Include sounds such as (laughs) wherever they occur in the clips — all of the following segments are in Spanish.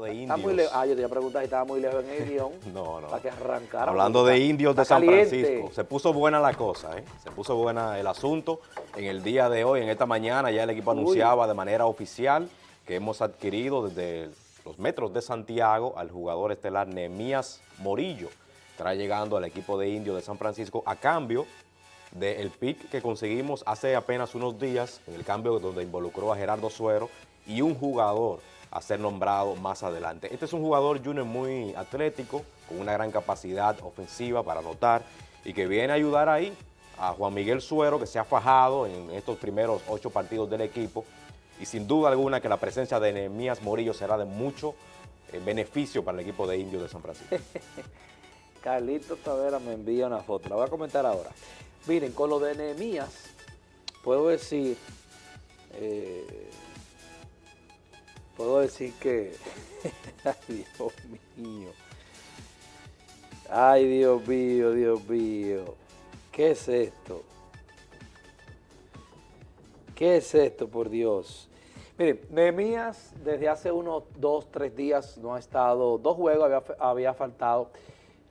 de indios. Está muy lejos. Ah, yo te iba a preguntar si estaba muy lejos en el guion. (laughs) no, no. Para que arrancara. Hablando de indios de San caliente. Francisco, se puso buena la cosa, ¿eh? Se puso buena el asunto. En el día de hoy, en esta mañana, ya el equipo Uy. anunciaba de manera oficial que hemos adquirido desde los metros de Santiago al jugador estelar Nemías Morillo. Estará llegando al equipo de indios de San Francisco a cambio del pick que conseguimos hace apenas unos días, en el cambio donde involucró a Gerardo Suero y un jugador a ser nombrado más adelante. Este es un jugador junior muy atlético, con una gran capacidad ofensiva para anotar y que viene a ayudar ahí a Juan Miguel Suero, que se ha fajado en estos primeros ocho partidos del equipo y sin duda alguna que la presencia de Nehemías Morillo será de mucho eh, beneficio para el equipo de indios de San Francisco. (laughs) Carlito Tavera me envía una foto, la voy a comentar ahora. Miren, con lo de Nehemías, puedo decir, eh, puedo decir que, (laughs) ay Dios mío, ay Dios mío, Dios mío, ¿qué es esto? ¿Qué es esto, por Dios? Miren, Nehemías desde hace unos dos, tres días no ha estado, dos juegos había, había faltado,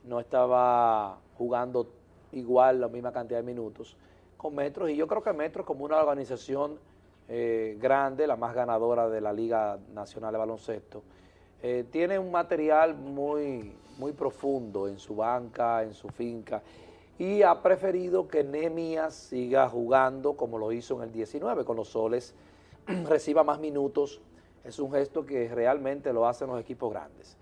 no estaba jugando igual la misma cantidad de minutos con Metros y yo creo que Metros como una organización eh, grande, la más ganadora de la Liga Nacional de Baloncesto, eh, tiene un material muy, muy profundo en su banca, en su finca y ha preferido que Nehemías siga jugando como lo hizo en el 19 con los soles, (clears throat) reciba más minutos, es un gesto que realmente lo hacen los equipos grandes.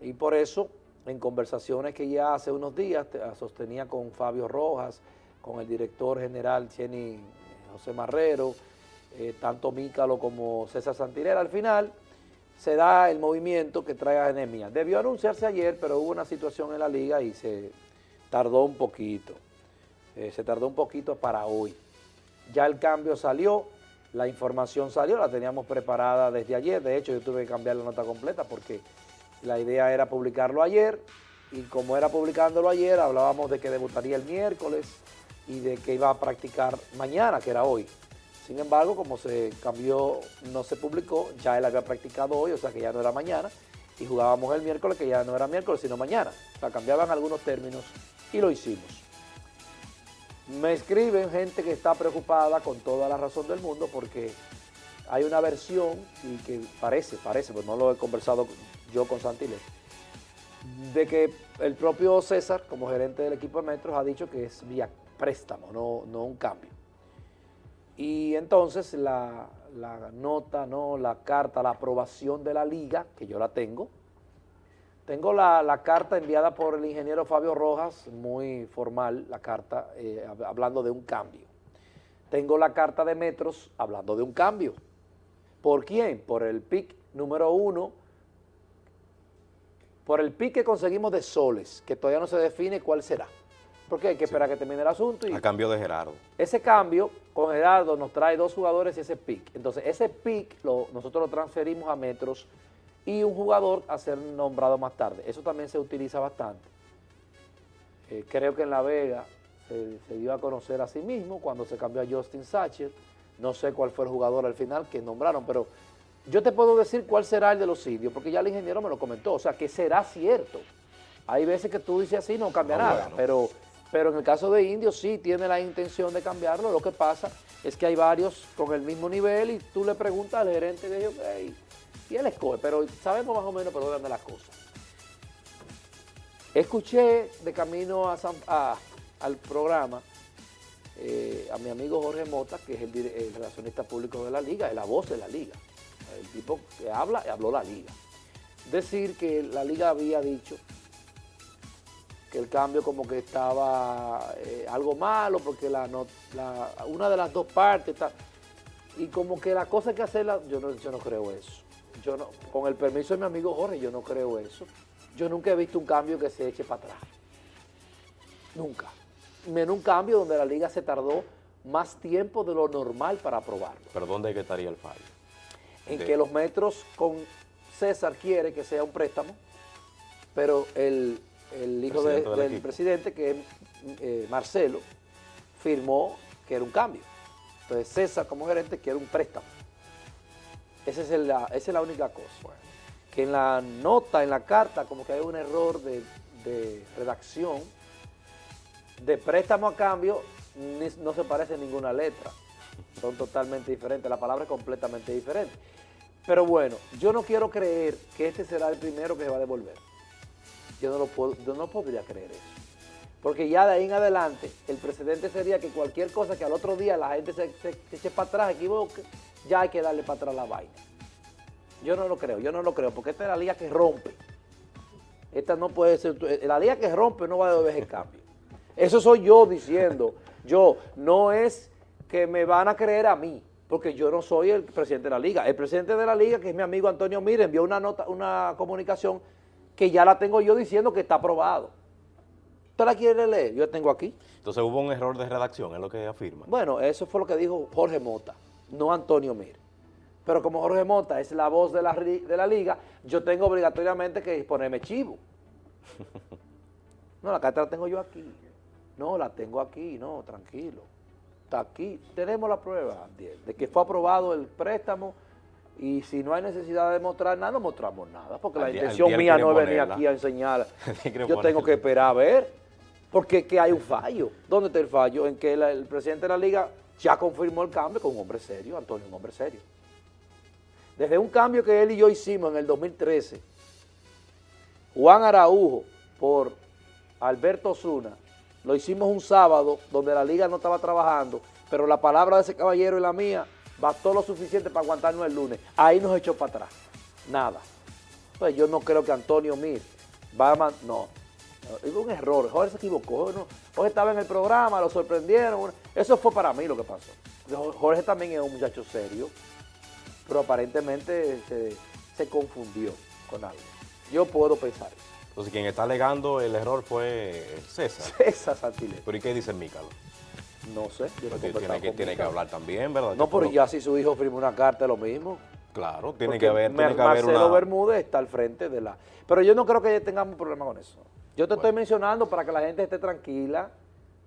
Y por eso, en conversaciones que ya hace unos días te- sostenía con Fabio Rojas, con el director general Jenny eh, José Marrero, eh, tanto Mícalo como César Santirera, al final se da el movimiento que trae a Nehemías. Debió anunciarse ayer, pero hubo una situación en la liga y se tardó un poquito. Eh, se tardó un poquito para hoy. Ya el cambio salió, la información salió, la teníamos preparada desde ayer. De hecho, yo tuve que cambiar la nota completa porque la idea era publicarlo ayer y como era publicándolo ayer, hablábamos de que debutaría el miércoles y de que iba a practicar mañana, que era hoy. Sin embargo, como se cambió, no se publicó, ya él había practicado hoy, o sea que ya no era mañana, y jugábamos el miércoles, que ya no era miércoles, sino mañana. O sea, cambiaban algunos términos y lo hicimos. Me escriben gente que está preocupada con toda la razón del mundo porque hay una versión y que parece, parece, pues no lo he conversado yo con Santilé, de que el propio César, como gerente del equipo de Metros, ha dicho que es vía préstamo, no, no un cambio. Y entonces la, la nota, no, la carta, la aprobación de la liga, que yo la tengo, tengo la, la carta enviada por el ingeniero Fabio Rojas, muy formal la carta, eh, hab- hablando de un cambio. Tengo la carta de Metros hablando de un cambio. ¿Por quién? Por el PIC número uno, por el PIC que conseguimos de soles, que todavía no se define cuál será. Porque hay que esperar que termine el asunto y A cambio de Gerardo. ese cambio con Gerardo nos trae dos jugadores y ese pick. Entonces, ese pick lo, nosotros lo transferimos a metros y un jugador a ser nombrado más tarde. Eso también se utiliza bastante. Eh, creo que en La Vega se, se dio a conocer a sí mismo cuando se cambió a Justin Sacher. No sé cuál fue el jugador al final que nombraron, pero yo te puedo decir cuál será el de los indios, porque ya el ingeniero me lo comentó. O sea, que será cierto. Hay veces que tú dices así, no cambia nada, bueno. pero, pero en el caso de indios sí tiene la intención de cambiarlo. Lo que pasa es que hay varios con el mismo nivel y tú le preguntas al gerente de ellos, "Hey", y él escoge, pero sabemos más o menos por dónde andan las cosas. Escuché de camino al programa eh, a mi amigo Jorge Mota, que es el, el relacionista público de la liga, es la voz de la liga. El tipo que habla, habló la liga. Decir que la liga había dicho que el cambio como que estaba eh, algo malo, porque la, no- la- una de las dos partes está... Y como que la cosa hay que hacerla, yo no, yo no creo eso. Yo no, con el permiso de mi amigo Jorge, yo no creo eso. Yo nunca he visto un cambio que se eche para atrás. Nunca. Menos un cambio donde la liga se tardó más tiempo de lo normal para aprobarlo. Pero ¿dónde que estaría el fallo? En De- que los metros con César quiere que sea un préstamo, pero el, el hijo de- del presidente, que es eh, Marcelo, firmó que era un cambio. Entonces César como gerente quiere un préstamo. Esa es, la, esa es la única cosa. que en la nota, en la carta, como que hay un error de, de redacción, de préstamo a cambio, ni- no se parece ninguna letra. Son totalmente diferentes, la palabra es completamente diferente. Pero bueno, yo no quiero creer que este será el primero que se va a devolver. Yo no, lo puedo, yo no podría creer eso. Porque ya de ahí en adelante, el precedente sería que cualquier cosa que al otro día la gente se, se- eche para atrás, equivoque, ya hay que darle para atrás la vaina. Yo no lo creo, yo no lo creo, porque esta es la liga que rompe. Esta no puede ser, la liga que rompe no va a devolver el cambio. Eso soy yo diciendo, yo, no es que me van a creer a mí, porque yo no soy el presidente de la liga. El presidente de la liga, que es mi amigo Antonio Mire, envió una nota, una comunicación que ya la tengo yo diciendo que está aprobado. ¿Usted la quiere leer? Yo la tengo aquí. Entonces hubo un error de redacción, es lo que afirma. Bueno, eso fue lo que dijo Jorge Mota, no Antonio Mir. Pero como Jorge Mota es la voz de la, de la liga, yo tengo obligatoriamente que ponerme chivo. (laughs) No, la carta la tengo yo aquí. No, la tengo aquí, no, tranquilo. Está aquí. Tenemos la prueba de que fue aprobado el préstamo y si no hay necesidad de mostrar nada, no mostramos nada, porque la intención mía no es venir aquí a enseñar. (laughs) Yo tengo que esperar a ver, porque es que hay un fallo. ¿Dónde está el fallo? En que la- el presidente de la liga ya confirmó el cambio con un hombre serio, Antonio, un hombre serio. Desde un cambio que él y yo hicimos en el 2013, Juan Araujo por Alberto Osuna, lo hicimos un sábado donde la liga no estaba trabajando, pero la palabra de ese caballero y la mía bastó lo suficiente para aguantarnos el lunes. Ahí nos echó para atrás. Nada. Pues yo no creo que Antonio Mir va a... man- no. Hubo un error. Jorge se equivocó. ¿no? Jorge estaba en el programa, lo sorprendieron. Eso fue para mí lo que pasó. Jorge también es un muchacho serio, pero aparentemente se, se confundió con algo. Yo puedo pensar eso. Entonces quien está alegando el error fue César. Esa Santilés. ¿Pero y qué dice Mícalo? No sé. Yo no tiene que, tiene que hablar también, ¿verdad? No, pero ya si su hijo firmó una carta es lo mismo. Claro, tiene Porque que haber, tiene Mer- que haber Marcelo una... Bermúdez está al frente de la... Pero yo no creo que tengamos problema con eso. Yo te estoy mencionando para que la gente esté tranquila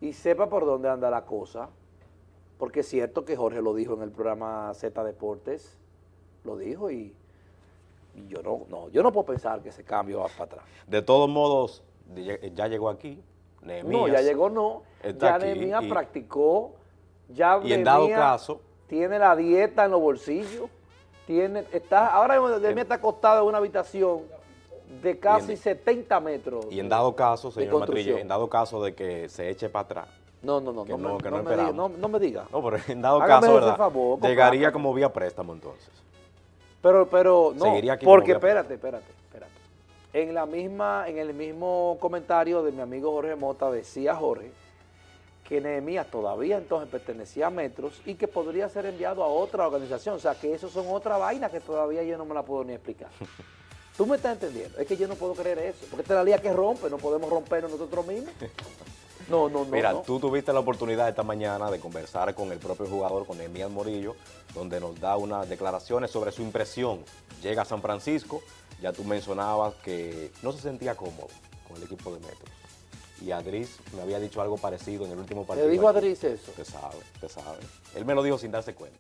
y sepa por dónde anda la cosa. Porque es cierto que Jorge lo dijo en el programa Z Deportes, lo dijo y, y yo no, no, yo no puedo pensar que ese cambio va para atrás. De todos modos, ya llegó aquí, No, ya llegó no. está Ya Nehemías practicó. Ya Y en dado caso- Tiene la dieta en los bolsillos. Tiene, está, ahora Nehemías está acostado en una habitación de casi en- 70 metros. Y en dado caso, señor. Matrille, en dado caso de que se eche para atrás, No, no, no. que no, no- que no no me diga, no, no me diga. no, pero en dado Hágame caso, ¿verdad? favor, Llegaría como vía préstamo entonces. Pero, pero, no, porque espérate, espérate. En la misma, en el mismo comentario de mi amigo Jorge Mota decía Jorge que Nehemías todavía entonces pertenecía a Metros y que podría ser enviado a otra organización. O sea, que eso son otra vaina que todavía yo no me la puedo ni explicar. (laughs) ¿Tú me estás entendiendo? Es que yo no puedo creer eso, porque esta es la liga que rompe, no podemos rompernos nosotros mismos. (laughs) No, no, no. Mira, no. tú tuviste la oportunidad esta mañana de conversar con el propio jugador, con Emías Morillo, donde nos da unas declaraciones sobre su impresión. Llega a San Francisco, ya tú mencionabas que no se sentía cómodo con el equipo de Metros. Y Adris me había dicho algo parecido en el último partido. ¿Le dijo. Adris eso? Usted sabe, usted sabe. Él me lo dijo sin darse cuenta.